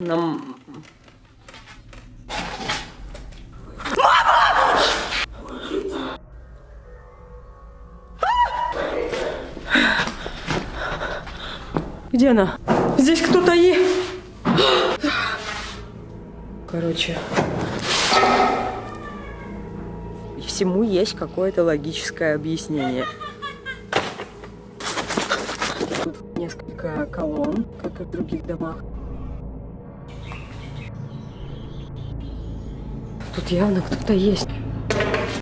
Нам... Где она? Здесь кто-то есть. Короче. Всему есть какое-то логическое объяснение. Тут несколько колонн, как и в других домах. Тут явно кто-то есть.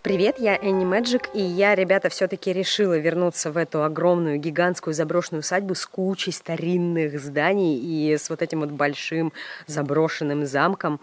Привет, я Энни Мэджик, и я, ребята, все-таки решила вернуться в эту огромную, гигантскую заброшенную усадьбу с кучей старинных зданий и с вот этим вот большим заброшенным замком,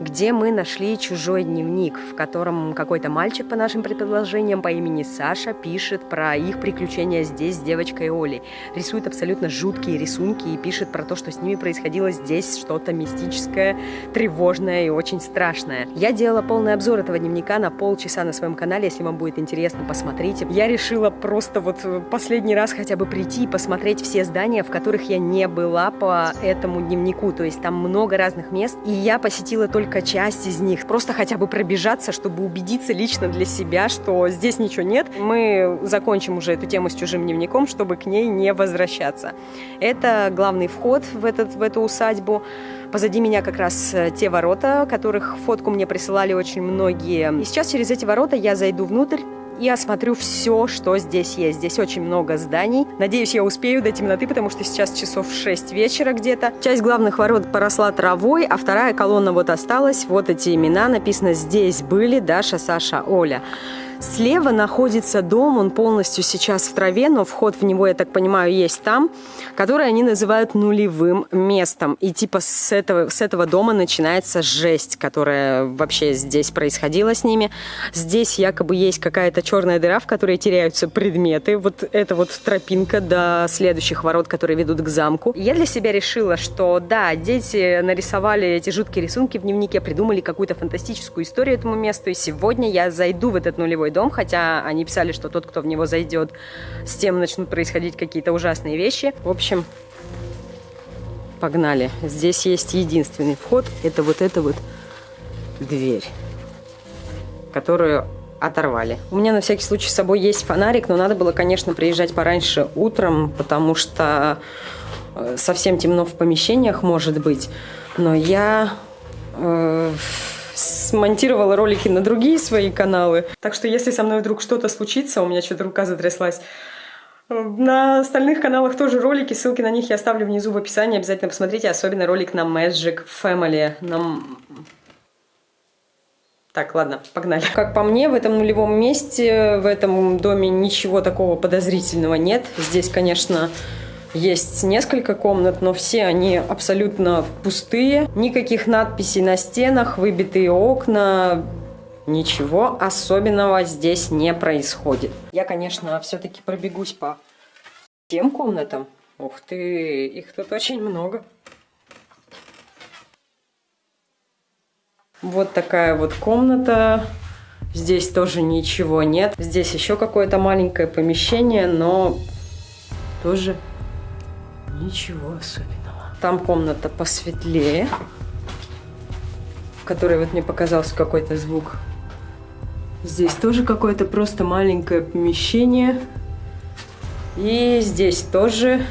где мы нашли чужой дневник, в котором какой-то мальчик, по нашим предположениям, по имени Саша, пишет про их приключения здесь с девочкой Олей. Рисует абсолютно жуткие рисунки и пишет про то, что с ними происходило здесь что-то мистическое, тревожное и очень страшное. Я делала полный обзор этого дневника на полчаса на своем своем канале, если вам будет интересно, посмотрите. Я решила просто вот последний раз хотя бы прийти и посмотреть все здания, в которых я не была по этому дневнику. То есть там много разных мест, и я посетила только часть из них. Просто хотя бы пробежаться, чтобы убедиться лично для себя, что здесь ничего нет. Мы закончим уже эту тему с чужим дневником, чтобы к ней не возвращаться. Это главный вход в, этот, в эту усадьбу. Позади меня как раз э, те ворота, которых фотку мне присылали очень многие. И сейчас через эти ворота я зайду внутрь и осмотрю все, что здесь есть. Здесь очень много зданий. Надеюсь, я успею до темноты, потому что сейчас часов 6 вечера где-то. Часть главных ворот поросла травой, а вторая колонна вот осталась. Вот эти имена написано «Здесь были Даша, Саша, Оля». Слева находится дом, он полностью сейчас в траве, но вход в него, я так понимаю, есть там, который они называют нулевым местом. И типа с этого, с этого дома начинается жесть, которая вообще здесь происходила с ними. Здесь якобы есть какая-то черная дыра, в которой теряются предметы. Вот это вот тропинка до следующих ворот, которые ведут к замку. Я для себя решила, что да, дети нарисовали эти жуткие рисунки в дневнике, придумали какую-то фантастическую историю этому месту, и сегодня я зайду в этот нулевой дом, хотя они писали, что тот, кто в него зайдет, с тем начнут происходить какие-то ужасные вещи. В общем, погнали. Здесь есть единственный вход, это вот эта вот дверь, которую оторвали. У меня на всякий случай с собой есть фонарик, но надо было, конечно, приезжать пораньше утром, потому что э, совсем темно в помещениях может быть. Но я э, смонтировала ролики на другие свои каналы. Так что если со мной вдруг что-то случится, у меня что-то рука затряслась, на остальных каналах тоже ролики, ссылки на них я оставлю внизу в описании. Обязательно посмотрите, особенно ролик на Magic Family. Нам... Так, ладно, погнали. Как по мне, в этом нулевом месте, в этом доме ничего такого подозрительного нет. Здесь, конечно, есть несколько комнат, но все они абсолютно пустые. Никаких надписей на стенах, выбитые окна, ничего особенного здесь не происходит. Я, конечно, все-таки пробегусь по тем комнатам. Ух ты, их тут очень много. Вот такая вот комната. Здесь тоже ничего нет. Здесь еще какое-то маленькое помещение, но тоже Ничего особенного. Там комната посветлее, в которой вот мне показался какой-то звук. Здесь тоже какое-то просто маленькое помещение. И здесь тоже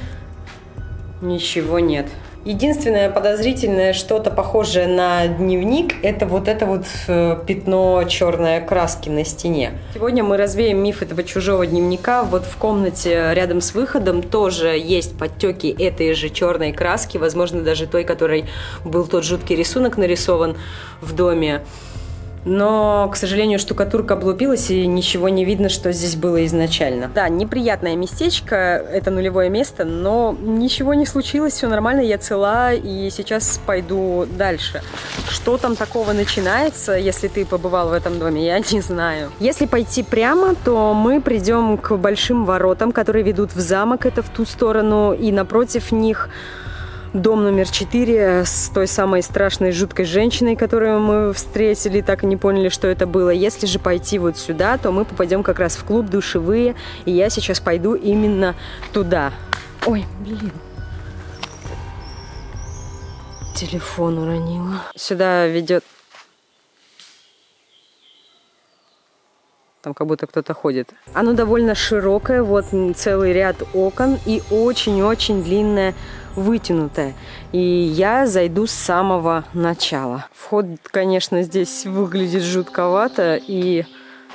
ничего нет. Единственное подозрительное что-то похожее на дневник, это вот это вот э, пятно черной краски на стене. Сегодня мы развеем миф этого чужого дневника. Вот в комнате рядом с выходом тоже есть подтеки этой же черной краски, возможно, даже той, которой был тот жуткий рисунок нарисован в доме. Но, к сожалению, штукатурка облупилась, и ничего не видно, что здесь было изначально. Да, неприятное местечко, это нулевое место, но ничего не случилось, все нормально, я цела, и сейчас пойду дальше. Что там такого начинается, если ты побывал в этом доме, я не знаю. Если пойти прямо, то мы придем к большим воротам, которые ведут в замок, это в ту сторону, и напротив них дом номер 4 с той самой страшной жуткой женщиной, которую мы встретили, так и не поняли, что это было. Если же пойти вот сюда, то мы попадем как раз в клуб душевые, и я сейчас пойду именно туда. Ой, блин. Телефон уронила. Сюда ведет... Там как будто кто-то ходит. Оно довольно широкое, вот целый ряд окон и очень-очень длинное вытянутая. И я зайду с самого начала. Вход, конечно, здесь выглядит жутковато. И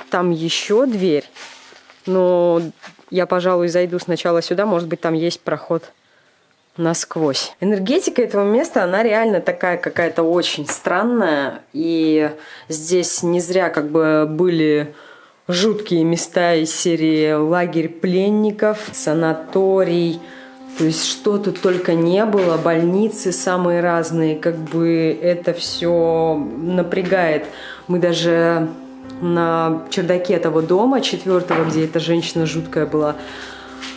там еще дверь. Но я, пожалуй, зайду сначала сюда. Может быть, там есть проход насквозь. Энергетика этого места, она реально такая какая-то очень странная. И здесь не зря как бы были жуткие места из серии лагерь пленников, санаторий, то есть что тут только не было, больницы самые разные, как бы это все напрягает. Мы даже на чердаке того дома четвертого, где эта женщина жуткая была,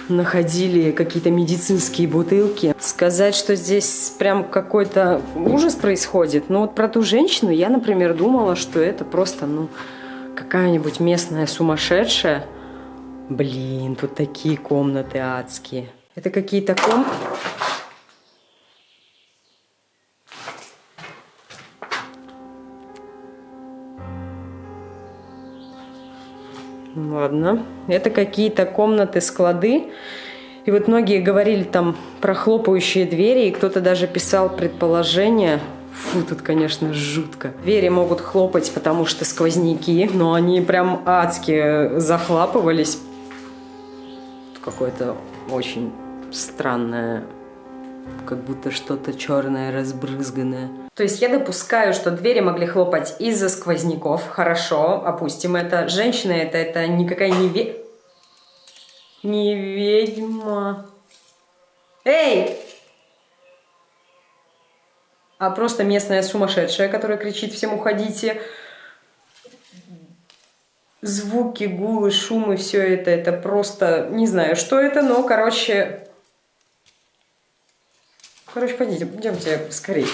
находили какие-то медицинские бутылки. Сказать, что здесь прям какой-то ужас происходит. Но вот про ту женщину я, например, думала, что это просто, ну, какая-нибудь местная сумасшедшая. Блин, тут такие комнаты адские. Это какие-то ком... Ладно. Это какие-то комнаты-склады. И вот многие говорили там про хлопающие двери, и кто-то даже писал предположение. Фу, тут, конечно, жутко. Двери могут хлопать, потому что сквозняки, но они прям адски захлапывались. Какой-то очень странное, как будто что-то черное, разбрызганное. То есть я допускаю, что двери могли хлопать из-за сквозняков. Хорошо, опустим это. Женщина это, это никакая не ве... Не ведьма. Эй! А просто местная сумасшедшая, которая кричит всем уходите звуки, гулы, шумы, все это, это просто, не знаю, что это, но, короче, короче, пойдите, идемте скорее.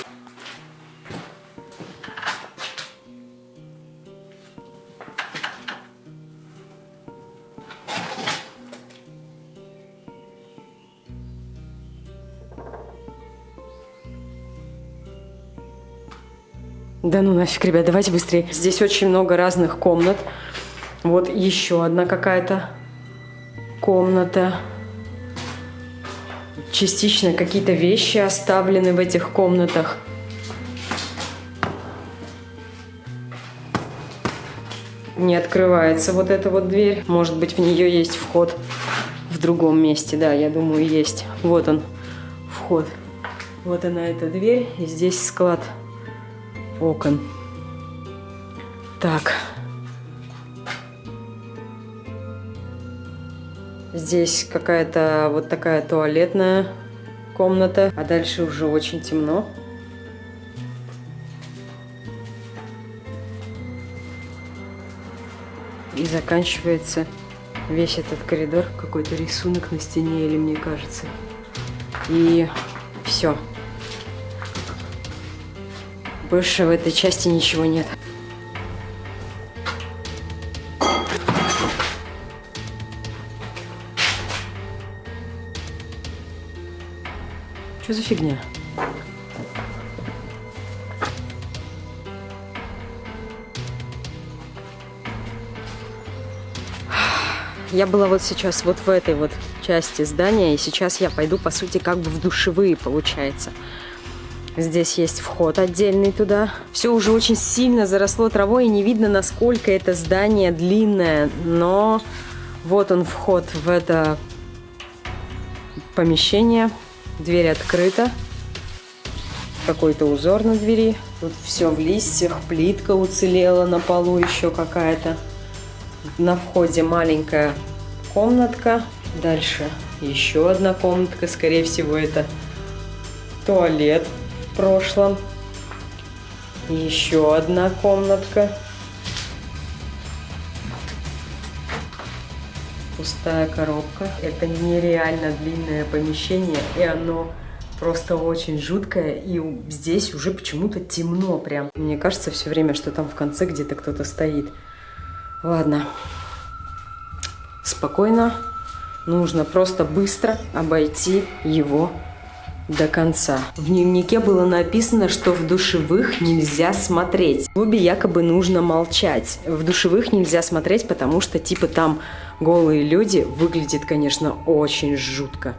Да ну нафиг, ребят, давайте быстрее. Здесь очень много разных комнат. Вот еще одна какая-то комната. Частично какие-то вещи оставлены в этих комнатах. Не открывается вот эта вот дверь. Может быть, в нее есть вход в другом месте. Да, я думаю, есть. Вот он, вход. Вот она, эта дверь. И здесь склад окон. Так. Здесь какая-то вот такая туалетная комната, а дальше уже очень темно. И заканчивается весь этот коридор, какой-то рисунок на стене, или мне кажется. И все. Больше в этой части ничего нет. Что за фигня? Я была вот сейчас вот в этой вот части здания, и сейчас я пойду, по сути, как бы в душевые, получается. Здесь есть вход отдельный туда. Все уже очень сильно заросло травой, и не видно, насколько это здание длинное. Но вот он вход в это помещение. Дверь открыта. Какой-то узор на двери. Тут все в листьях, плитка уцелела на полу еще какая-то. На входе маленькая комнатка. Дальше еще одна комнатка. Скорее всего, это туалет в прошлом. Еще одна комнатка. Пустая коробка. Это нереально длинное помещение, и оно просто очень жуткое, и здесь уже почему-то темно прям. Мне кажется все время, что там в конце где-то кто-то стоит. Ладно. Спокойно. Нужно просто быстро обойти его до конца. В дневнике было написано, что в душевых нельзя смотреть. В клубе якобы нужно молчать. В душевых нельзя смотреть, потому что типа там голые люди. Выглядит, конечно, очень жутко.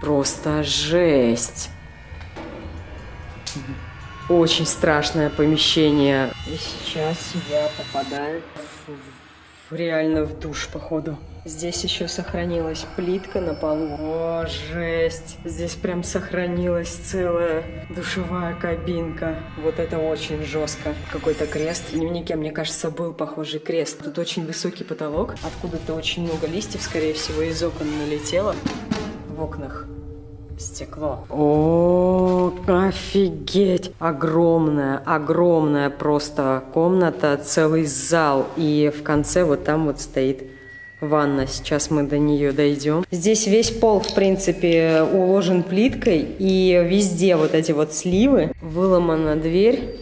Просто жесть. Очень страшное помещение. И сейчас я попадаю в, реально в душ, походу. Здесь еще сохранилась плитка на полу. О, жесть. Здесь прям сохранилась целая душевая кабинка. Вот это очень жестко. Какой-то крест. В дневнике, мне кажется, был похожий крест. Тут очень высокий потолок. Откуда-то очень много листьев, скорее всего, из окон налетело. В окнах стекло. О, офигеть! Огромная, огромная просто комната, целый зал. И в конце вот там вот стоит ванна. Сейчас мы до нее дойдем. Здесь весь пол, в принципе, уложен плиткой. И везде вот эти вот сливы. Выломана дверь.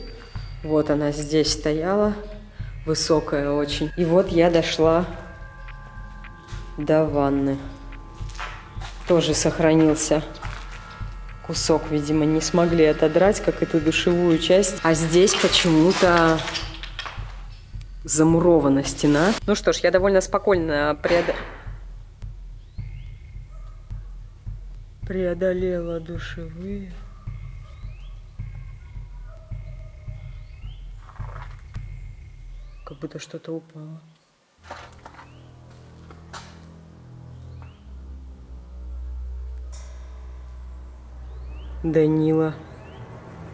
Вот она здесь стояла. Высокая очень. И вот я дошла до ванны. Тоже сохранился кусок, видимо, не смогли отодрать, как эту душевую часть. А здесь почему-то замурована стена. Ну что ж, я довольно спокойно преод... преодолела душевые. Как будто что-то упало. Данила.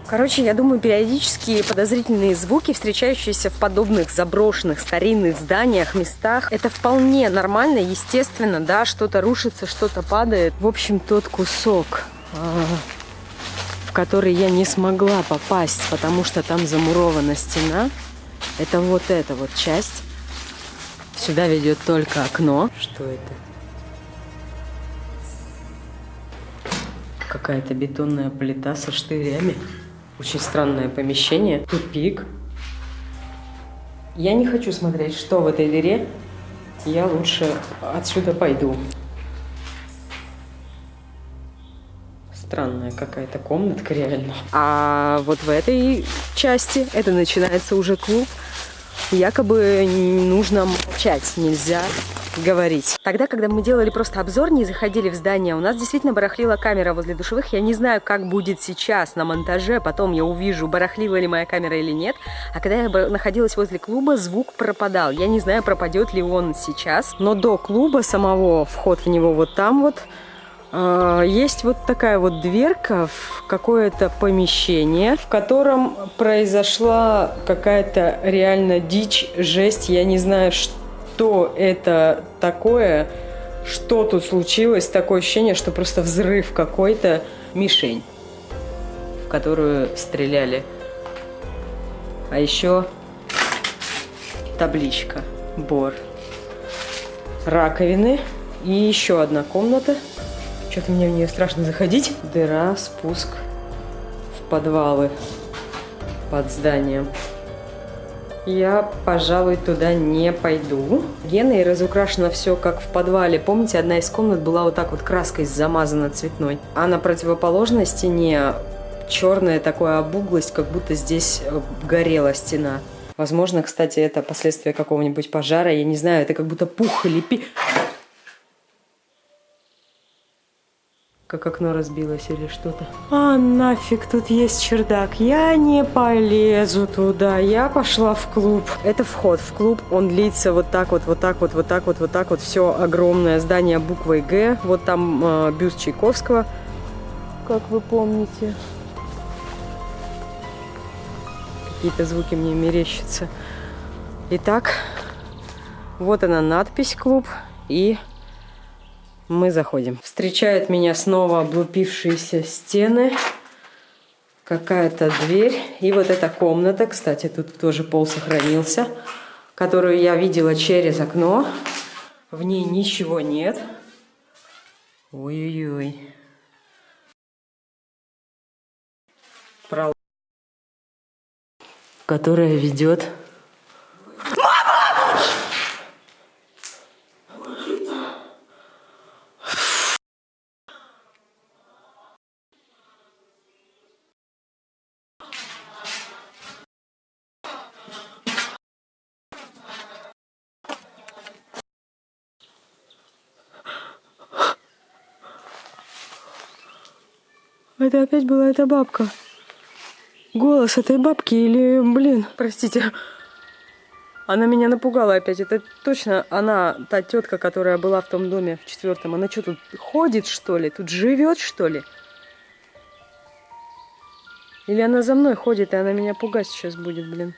Короче, я думаю, периодически подозрительные звуки, встречающиеся в подобных заброшенных старинных зданиях, местах, это вполне нормально, естественно, да, что-то рушится, что-то падает. В общем, тот кусок, а, в который я не смогла попасть, потому что там замурована стена, это вот эта вот часть. Сюда ведет только окно. Что это? Какая-то бетонная плита со штырями. Очень странное помещение. Тупик. Я не хочу смотреть, что в этой дыре. Я лучше отсюда пойду. Странная какая-то комнатка реально. А вот в этой части это начинается уже клуб. Якобы нужно молчать, нельзя говорить. Тогда, когда мы делали просто обзор, не заходили в здание, у нас действительно барахлила камера возле душевых. Я не знаю, как будет сейчас на монтаже, потом я увижу, барахлила ли моя камера или нет. А когда я находилась возле клуба, звук пропадал. Я не знаю, пропадет ли он сейчас. Но до клуба самого, вход в него вот там вот, есть вот такая вот дверка в какое-то помещение, в котором произошла какая-то реально дичь, жесть. Я не знаю, что это такое, что тут случилось. Такое ощущение, что просто взрыв какой-то, мишень, в которую стреляли. А еще табличка «Бор». Раковины и еще одна комната. Что-то мне в нее страшно заходить. Дыра, спуск в подвалы под зданием я, пожалуй, туда не пойду. Геной разукрашено все как в подвале. Помните, одна из комнат была вот так вот краской замазана цветной. А на противоположной стене черная такая обуглость, как будто здесь э, горела стена. Возможно, кстати, это последствия какого-нибудь пожара. Я не знаю, это как будто пух или пи... как окно разбилось или что-то. А нафиг, тут есть чердак. Я не полезу туда. Я пошла в клуб. Это вход в клуб. Он длится вот так вот, вот так вот, вот так вот, вот так вот. Все огромное здание буквой Г. Вот там э, бюст Чайковского, как вы помните. Какие-то звуки мне мерещатся. Итак, вот она надпись клуб и мы заходим. Встречают меня снова облупившиеся стены. Какая-то дверь. И вот эта комната, кстати, тут тоже пол сохранился, которую я видела через окно. В ней ничего нет. Ой-ой-ой. Прол... Которая ведет Это опять была эта бабка. Голос этой бабки или, блин, простите, она меня напугала опять. Это точно она, та тетка, которая была в том доме в четвертом. Она что, тут ходит, что ли? Тут живет, что ли? Или она за мной ходит, и она меня пугать сейчас будет, блин.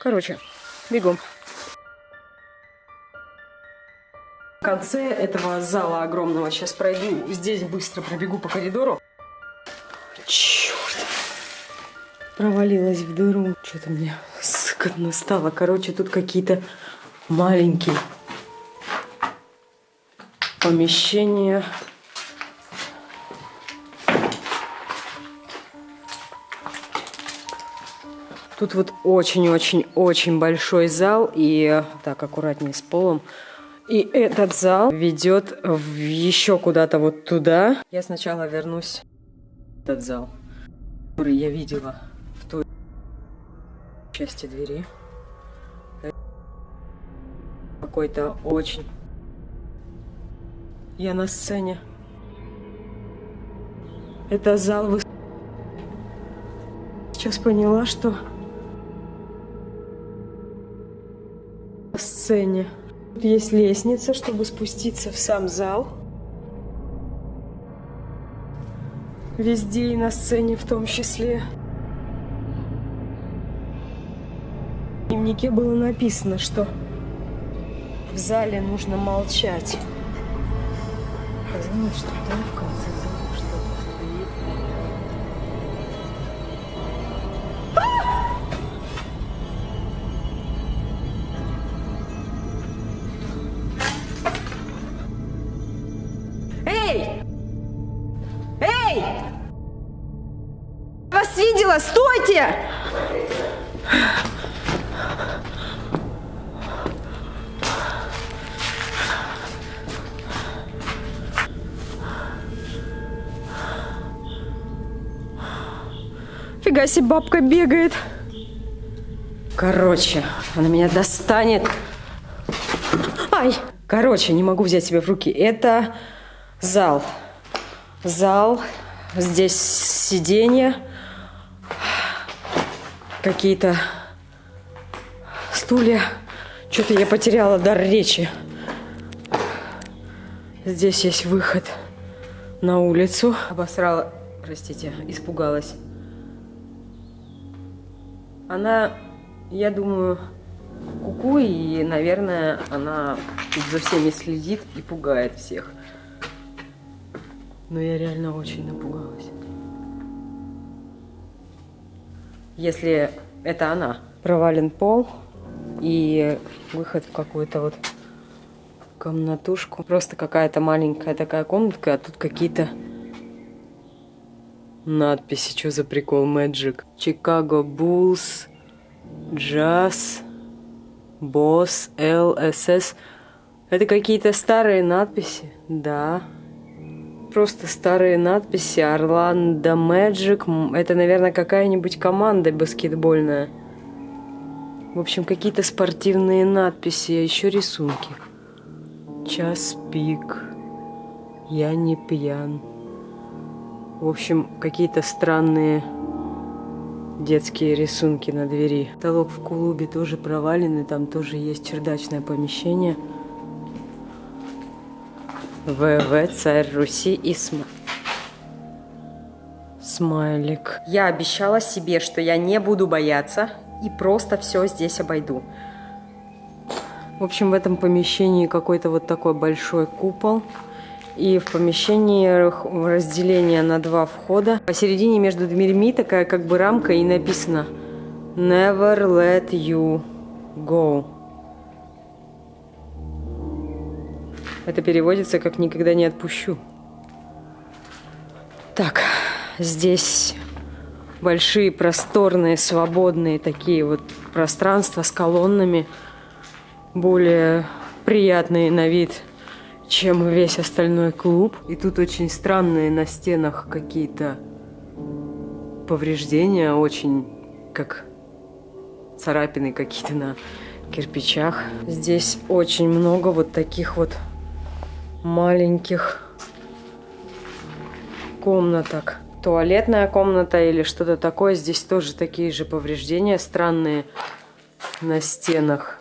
Короче, бегом. В конце этого зала огромного сейчас пройду. Здесь быстро пробегу по коридору. Черт. Провалилась в дыру. Что-то мне скотно стало. Короче, тут какие-то маленькие помещения. Тут вот очень-очень-очень большой зал и так аккуратнее с полом. И этот зал ведет еще куда-то вот туда. Я сначала вернусь в этот зал, который я видела в той части двери. Какой-то очень... Я на сцене. Это зал выс... Сейчас поняла, что на сцене. Тут есть лестница, чтобы спуститься в сам зал. Везде и на сцене в том числе. В дневнике было написано, что в зале нужно молчать. Казалось, что там в конце Фига себе, бабка бегает. Короче, она меня достанет. Ай! Короче, не могу взять себя в руки. Это зал. Зал. Здесь сиденья. Какие-то стулья. Что-то я потеряла дар речи. Здесь есть выход на улицу. Обосрала, простите, испугалась. Она, я думаю, куку, и, наверное, она за всеми следит и пугает всех. Но я реально очень напугалась. Если это она. Провален пол и выход в какую-то вот комнатушку. Просто какая-то маленькая такая комнатка, а тут какие-то надписи. Что за прикол? Magic. Chicago Bulls, Jazz, Boss, LSS. Это какие-то старые надписи. Да. Просто старые надписи. Орландо Magic. Это, наверное, какая-нибудь команда баскетбольная. В общем, какие-то спортивные надписи, а еще рисунки. Час пик. Я не пьян. В общем, какие-то странные детские рисунки на двери. Потолок в клубе тоже проваленный, там тоже есть чердачное помещение. ВВ, царь Руси и СМ. Смайлик. Я обещала себе, что я не буду бояться и просто все здесь обойду. В общем, в этом помещении какой-то вот такой большой купол. И в помещении разделение на два входа. Посередине между дверьми такая как бы рамка и написано Never let you go. Это переводится как «никогда не отпущу». Так, здесь большие, просторные, свободные такие вот пространства с колоннами, более приятные на вид – чем весь остальной клуб. И тут очень странные на стенах какие-то повреждения, очень как царапины какие-то на кирпичах. Здесь очень много вот таких вот маленьких комнаток. Туалетная комната или что-то такое. Здесь тоже такие же повреждения странные на стенах.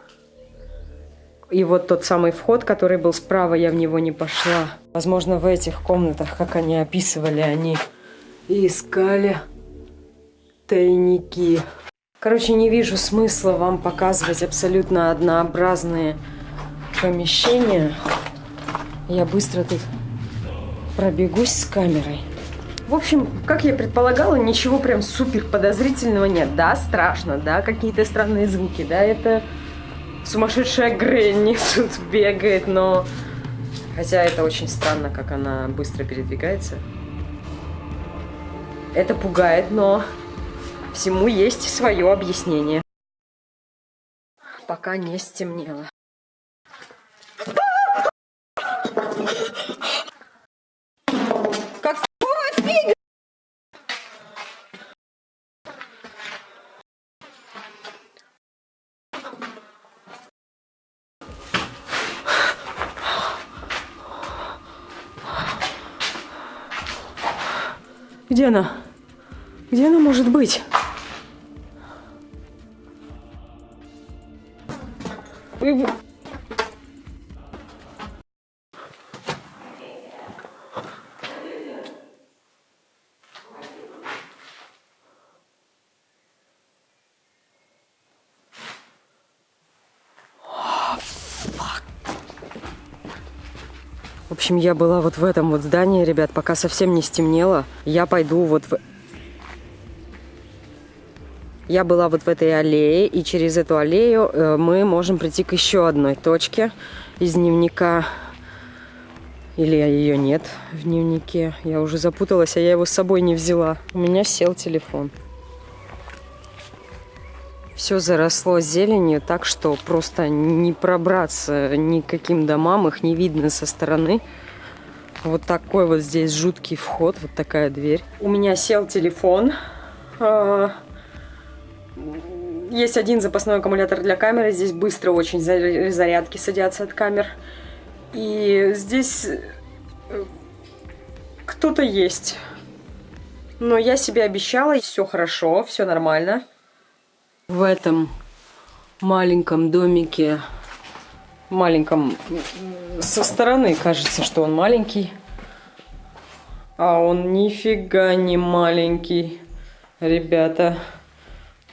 И вот тот самый вход, который был справа, я в него не пошла. Возможно, в этих комнатах, как они описывали, они искали тайники. Короче, не вижу смысла вам показывать абсолютно однообразные помещения. Я быстро тут пробегусь с камерой. В общем, как я предполагала, ничего прям супер подозрительного нет. Да, страшно, да, какие-то странные звуки, да, это сумасшедшая Гренни тут бегает, но... Хотя это очень странно, как она быстро передвигается. Это пугает, но всему есть свое объяснение. Пока не стемнело. Где она? Где она может быть? Общем, я была вот в этом вот здании, ребят, пока совсем не стемнело. Я пойду вот в... Я была вот в этой аллее, и через эту аллею э, мы можем прийти к еще одной точке из дневника. Или ее нет в дневнике. Я уже запуталась, а я его с собой не взяла. У меня сел телефон. Все заросло зеленью, так что просто не пробраться никаким домам, их не видно со стороны. Вот такой вот здесь жуткий вход, вот такая дверь. У меня сел телефон. А, есть один запасной аккумулятор для камеры. Здесь быстро очень зарядки садятся от камер. И здесь э, кто-то есть. Но я себе обещала, все хорошо, все нормально в этом маленьком домике, маленьком, со стороны кажется, что он маленький, а он нифига не маленький, ребята.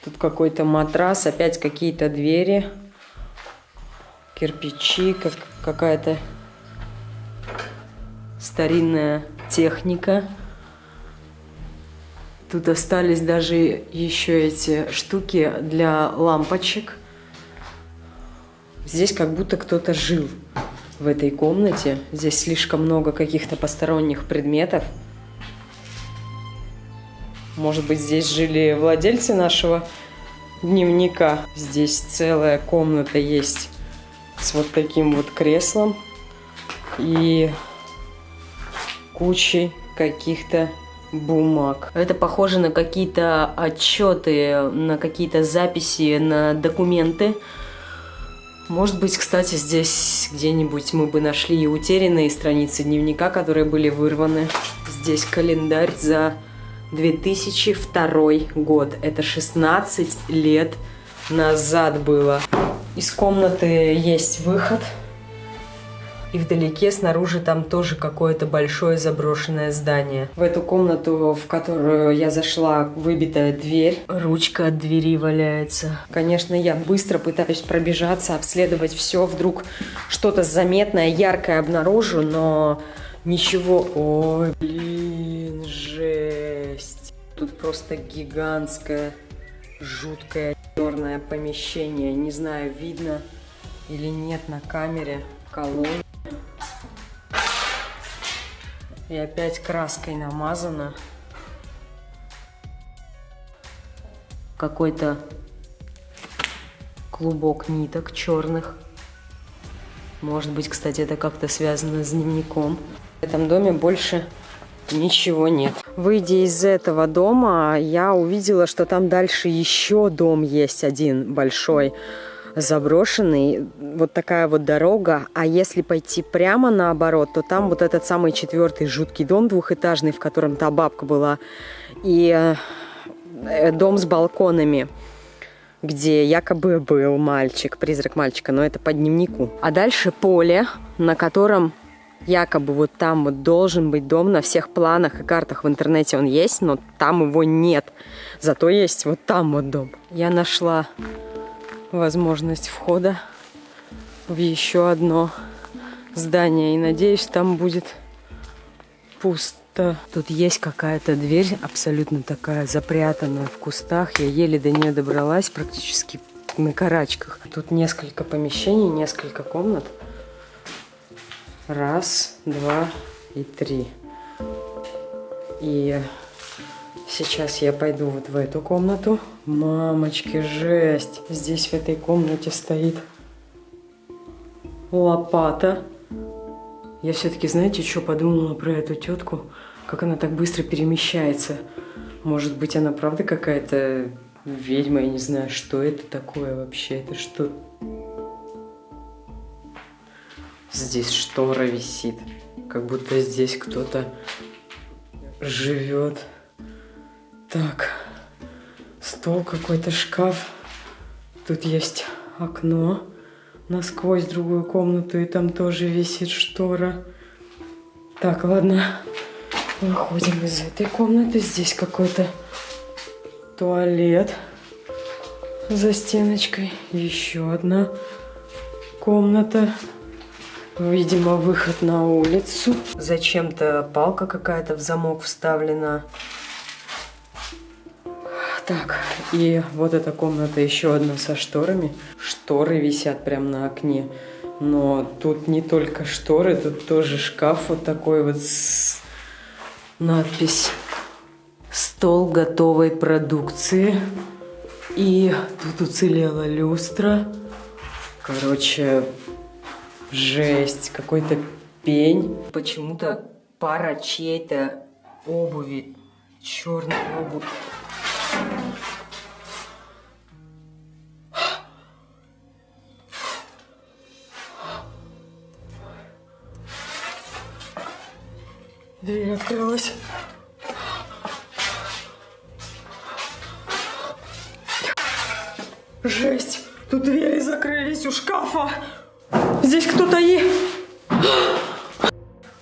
Тут какой-то матрас, опять какие-то двери, кирпичи, как какая-то старинная техника. Тут остались даже еще эти штуки для лампочек. Здесь как будто кто-то жил в этой комнате. Здесь слишком много каких-то посторонних предметов. Может быть, здесь жили владельцы нашего дневника. Здесь целая комната есть с вот таким вот креслом и кучей каких-то бумаг. Это похоже на какие-то отчеты, на какие-то записи, на документы. Может быть, кстати, здесь где-нибудь мы бы нашли и утерянные страницы дневника, которые были вырваны. Здесь календарь за 2002 год. Это 16 лет назад было. Из комнаты есть выход. И вдалеке снаружи там тоже какое-то большое заброшенное здание. В эту комнату, в которую я зашла, выбитая дверь. Ручка от двери валяется. Конечно, я быстро пытаюсь пробежаться, обследовать все. Вдруг что-то заметное, яркое обнаружу, но ничего... Ой, блин, жесть. Тут просто гигантское, жуткое черное помещение. Не знаю, видно или нет на камере колонн. И опять краской намазано. Какой-то клубок ниток черных. Может быть, кстати, это как-то связано с дневником. В этом доме больше ничего нет. Выйдя из этого дома, я увидела, что там дальше еще дом есть один большой. Заброшенный, вот такая вот дорога, а если пойти прямо наоборот, то там вот этот самый четвертый жуткий дом двухэтажный, в котором та бабка была, и э, дом с балконами где якобы был мальчик, призрак мальчика, но это по дневнику. А дальше поле, на котором якобы вот там вот должен быть дом на всех планах и картах в интернете он есть, но там его нет. Зато есть вот там вот дом. Я нашла возможность входа в еще одно здание. И надеюсь, там будет пусто. Тут есть какая-то дверь, абсолютно такая запрятанная в кустах. Я еле до нее добралась, практически на карачках. Тут несколько помещений, несколько комнат. Раз, два и три. И сейчас я пойду вот в эту комнату. Мамочки, жесть. Здесь в этой комнате стоит лопата. Я все-таки, знаете, что подумала про эту тетку? Как она так быстро перемещается. Может быть, она правда какая-то ведьма, я не знаю, что это такое вообще. Это что Здесь штора висит. Как будто здесь кто-то живет. Так, стол какой-то, шкаф. Тут есть окно насквозь другую комнату, и там тоже висит штора. Так, ладно, выходим из этой комнаты. Здесь какой-то туалет за стеночкой. Еще одна комната. Видимо, выход на улицу. Зачем-то палка какая-то в замок вставлена. Так, и вот эта комната еще одна со шторами. Шторы висят прямо на окне. Но тут не только шторы, тут тоже шкаф вот такой вот с надпись «Стол готовой продукции». И тут уцелела люстра. Короче, Жесть, какой-то пень. Почему-то пара чьей-то обуви, черной обувь. Дверь открылась. Жесть! Тут двери закрылись у шкафа. Здесь кто-то есть.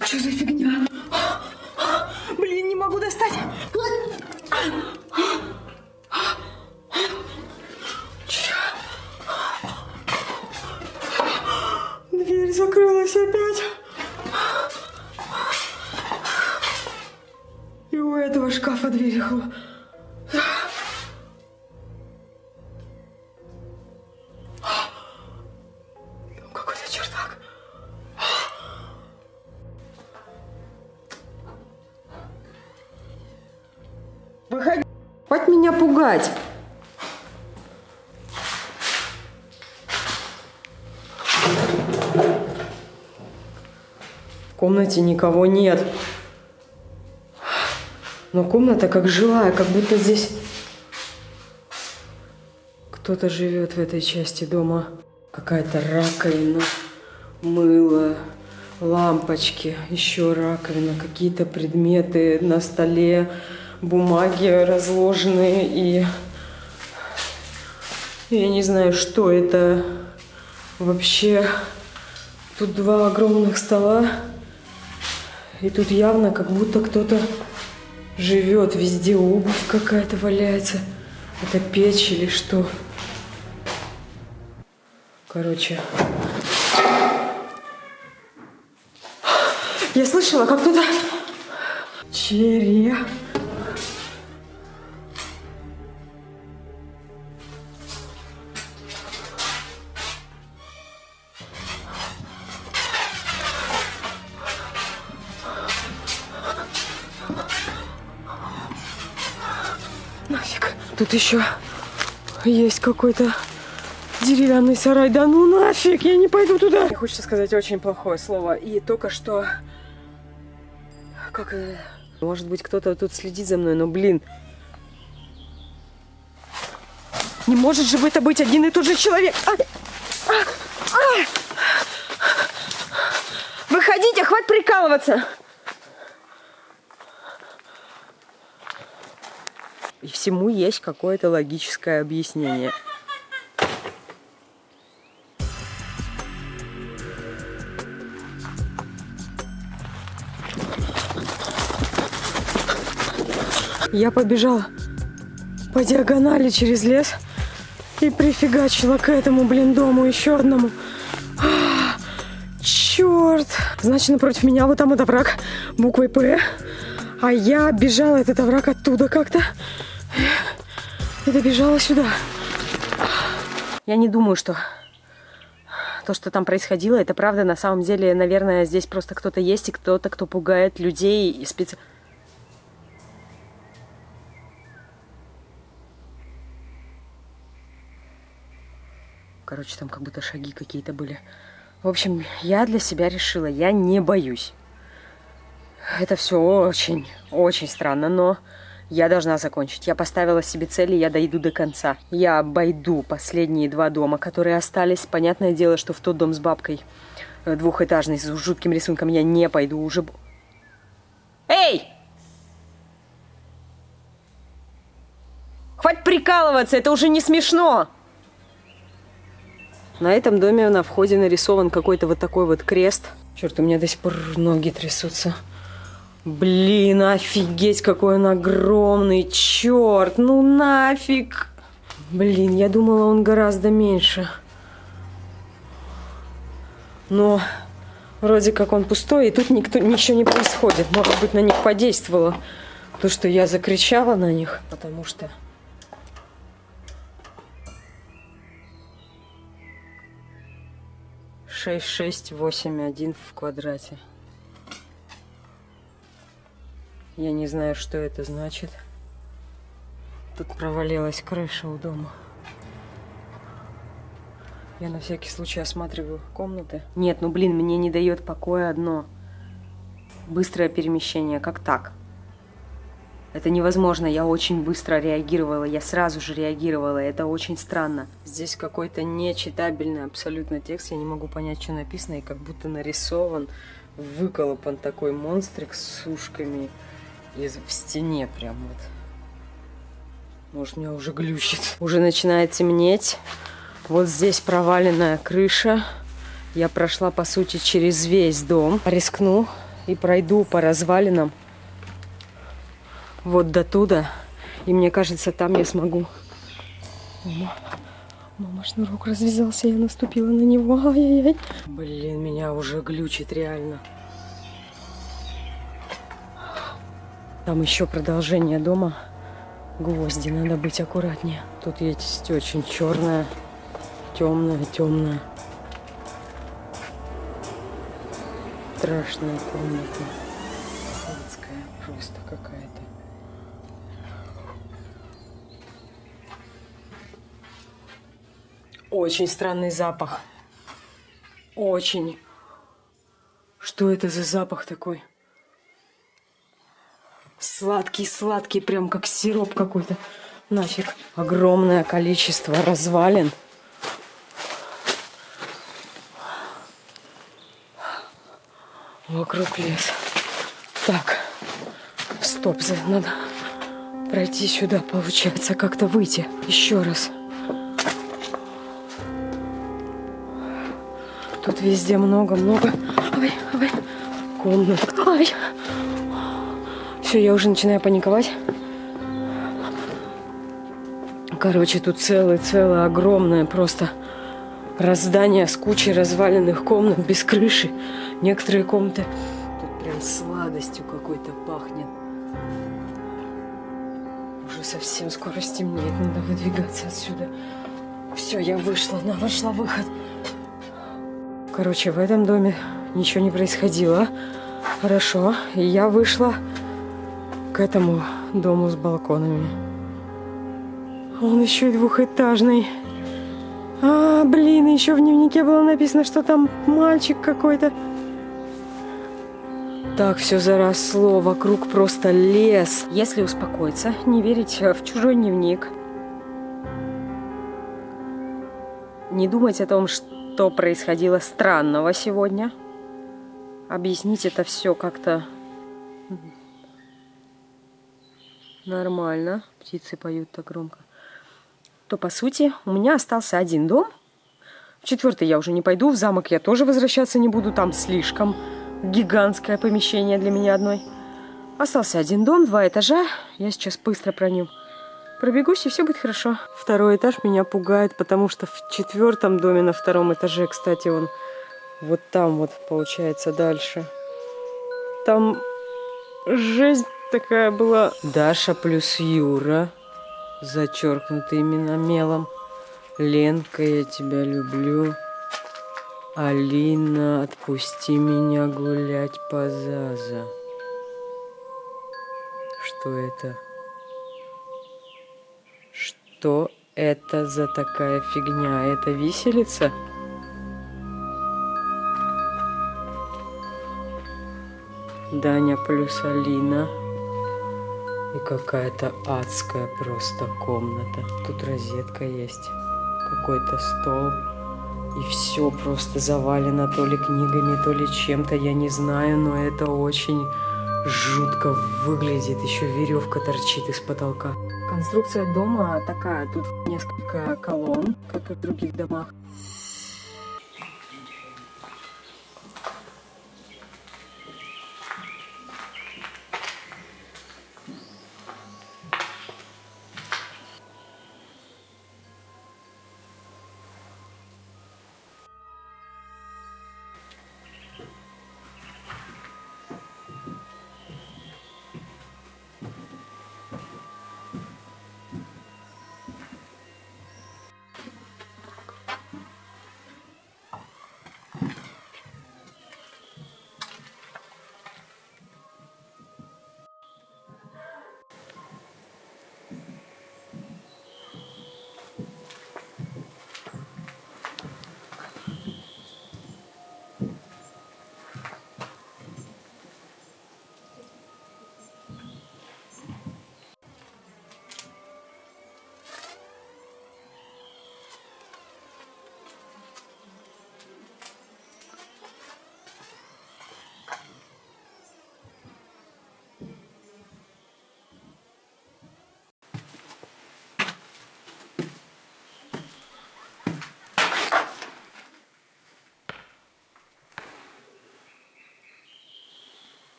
Что за фигня? Блин, не могу достать. Комнате никого нет. Но комната как жилая, как будто здесь кто-то живет в этой части дома. Какая-то раковина, мыло, лампочки, еще раковина, какие-то предметы на столе бумаги разложенные и я не знаю, что это вообще. Тут два огромных стола. И тут явно как будто кто-то живет. Везде обувь какая-то валяется. Это печь или что? Короче. Я слышала, как кто-то... Череп. Тут еще есть какой-то деревянный сарай. Да ну нафиг, я не пойду туда. Мне хочется сказать очень плохое слово. И только что... Как... Э, может быть, кто-то тут следит за мной, но, блин... Не может же это быть один и тот же человек. А! Выходите, хватит прикалываться! И всему есть какое-то логическое объяснение. Я побежала по диагонали через лес и прифигачила к этому, блин, дому еще одному. А, черт! Значит, напротив меня вот там вот овраг буквой П. А я бежала этот овраг оттуда как-то. И добежала сюда. Я не думаю, что то, что там происходило, это правда. На самом деле, наверное, здесь просто кто-то есть и кто-то, кто пугает людей и специально Короче, там как будто шаги какие-то были. В общем, я для себя решила, я не боюсь. Это все очень, очень странно, но я должна закончить. Я поставила себе цели, я дойду до конца. Я обойду последние два дома, которые остались. Понятное дело, что в тот дом с бабкой э, двухэтажный, с жутким рисунком, я не пойду уже. Эй! Хватит прикалываться, это уже не смешно! На этом доме на входе нарисован какой-то вот такой вот крест. Черт, у меня до сих пор ноги трясутся. Блин, офигеть, какой он огромный. Черт, ну нафиг. Блин, я думала, он гораздо меньше. Но вроде как он пустой, и тут никто, ничего не происходит. Может быть, на них подействовало то, что я закричала на них, потому что 6681 в квадрате. Я не знаю, что это значит. Тут провалилась крыша у дома. Я на всякий случай осматриваю комнаты. Нет, ну блин, мне не дает покоя одно. Быстрое перемещение. Как так? Это невозможно, я очень быстро реагировала, я сразу же реагировала, это очень странно. Здесь какой-то нечитабельный абсолютно текст, я не могу понять, что написано, и как будто нарисован, выколопан такой монстрик с ушками из, в стене прям вот. Может, меня уже глючит. Уже начинает темнеть. Вот здесь проваленная крыша. Я прошла, по сути, через весь дом. Рискну и пройду по развалинам вот до туда. И мне кажется, там я смогу. Мама, мама шнурок развязался, я наступила на него. Ай-яй-яй. Блин, меня уже глючит реально. Там еще продолжение дома. Гвозди, надо быть аккуратнее. Тут есть очень черная, темная, темная. Страшная комната. Адская просто какая-то. Очень странный запах. Очень. Что это за запах такой? Сладкий-сладкий, прям как сироп какой-то. Нафиг. Огромное количество развалин. Вокруг лес. Так, стоп, надо пройти сюда, получается, как-то выйти. Еще раз. Тут везде много-много. Комнат. Ой. Все, я уже начинаю паниковать. Короче, тут целое-целое огромное просто раздание с кучей разваленных комнат без крыши. Некоторые комнаты тут прям сладостью какой-то пахнет. Уже совсем скоро стемнеет, надо выдвигаться отсюда. Все, я вышла, нашла выход. Короче, в этом доме ничего не происходило. Хорошо. Я вышла к этому дому с балконами. Он еще и двухэтажный. А, блин, еще в дневнике было написано, что там мальчик какой-то. Так все заросло, вокруг просто лес. Если успокоиться, не верить в чужой дневник, не думать о том, что происходило странного сегодня. Объяснить это все как-то нормально. Птицы поют так громко. То, по сути, у меня остался один дом. В четвертый я уже не пойду. В замок я тоже возвращаться не буду. Там слишком гигантское помещение для меня одной. Остался один дом, два этажа. Я сейчас быстро про нем пробегусь, и все будет хорошо. Второй этаж меня пугает, потому что в четвертом доме на втором этаже, кстати, он вот там вот получается дальше. Там жизнь такая была. Даша плюс Юра, зачеркнуты именно мелом. Ленка, я тебя люблю. Алина, отпусти меня гулять по Заза. Что это? Что это за такая фигня? Это виселица? Даня плюс Алина. И какая-то адская просто комната. Тут розетка есть. Какой-то стол. И все просто завалено то ли книгами, то ли чем-то, я не знаю, но это очень жутко выглядит. Еще веревка торчит из потолка. Конструкция дома такая. Тут несколько колонн, как и в других домах.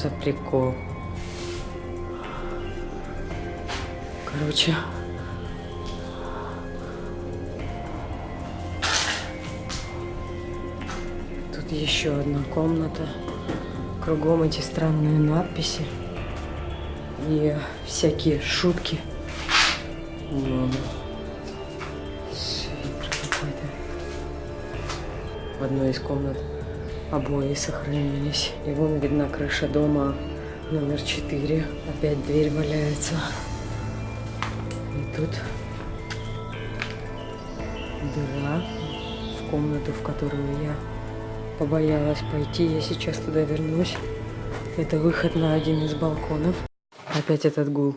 За прикол? Короче. Тут еще одна комната. Кругом эти странные надписи. И всякие шутки. Какой-то. В одной из комнат обои сохранились. И вон видна крыша дома номер 4. Опять дверь валяется. И тут дыра в комнату, в которую я побоялась пойти. Я сейчас туда вернусь. Это выход на один из балконов. Опять этот гул.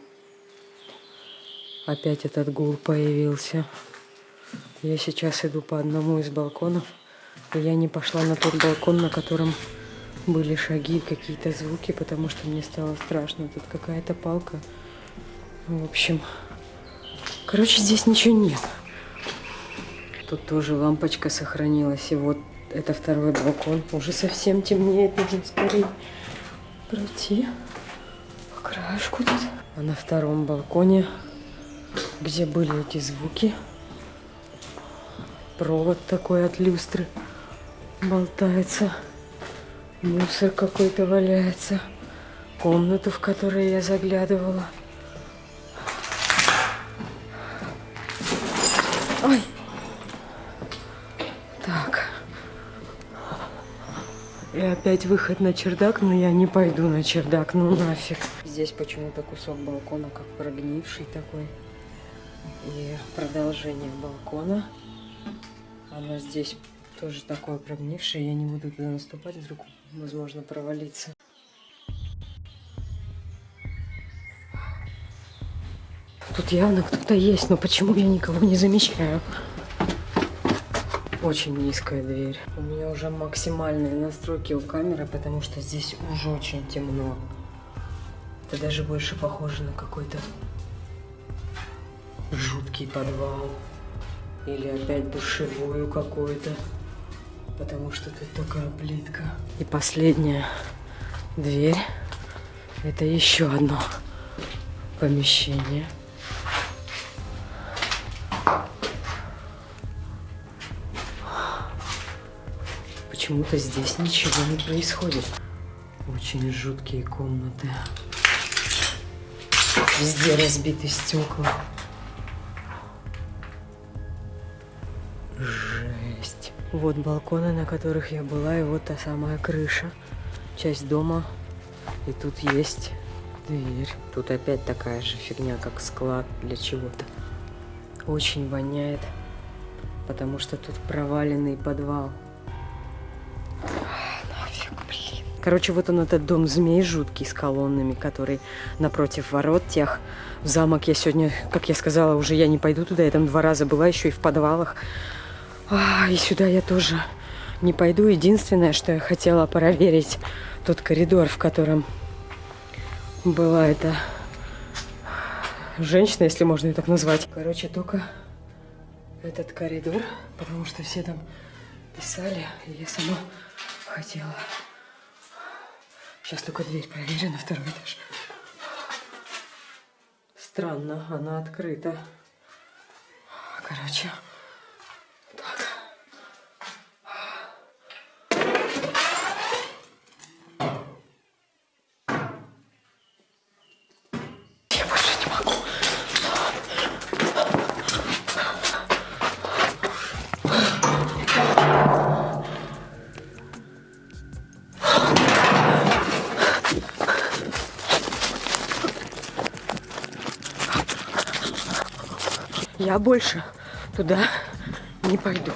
Опять этот гул появился. Я сейчас иду по одному из балконов. Я не пошла на тот балкон, на котором были шаги, какие-то звуки, потому что мне стало страшно. Тут какая-то палка. В общем, короче, здесь ничего нет. Тут тоже лампочка сохранилась. И вот это второй балкон. Уже совсем темнеет, нужно скорее пройти по краешку тут. А на втором балконе, где были эти звуки, провод такой от люстры болтается. Мусор какой-то валяется. Комнату, в которую я заглядывала. Ой. Так. И опять выход на чердак, но я не пойду на чердак, ну нафиг. Здесь почему-то кусок балкона как прогнивший такой. И продолжение балкона. Оно здесь тоже такое прогнившее. Я не буду туда наступать, вдруг возможно провалиться. Тут явно кто-то есть, но почему я никого не замечаю? Очень низкая дверь. У меня уже максимальные настройки у камеры, потому что здесь уже очень темно. Это даже больше похоже на какой-то жуткий подвал. Или опять душевую какую-то. Потому что тут такая плитка. И последняя дверь. Это еще одно помещение. Почему-то здесь ничего не происходит. Очень жуткие комнаты. Везде разбиты стекла. Вот балконы, на которых я была, и вот та самая крыша. Часть дома. И тут есть дверь. Тут опять такая же фигня, как склад для чего-то. Очень воняет, потому что тут проваленный подвал. Короче, вот он этот дом змей жуткий с колоннами, который напротив ворот тех. В замок я сегодня, как я сказала, уже я не пойду туда. Я там два раза была, еще и в подвалах. А, и сюда я тоже не пойду. Единственное, что я хотела проверить, тот коридор, в котором была эта женщина, если можно ее так назвать. Короче, только этот коридор, потому что все там писали, и я сама хотела. Сейчас только дверь проверю на второй этаж. Странно, она открыта. Короче, Я больше туда не пойду.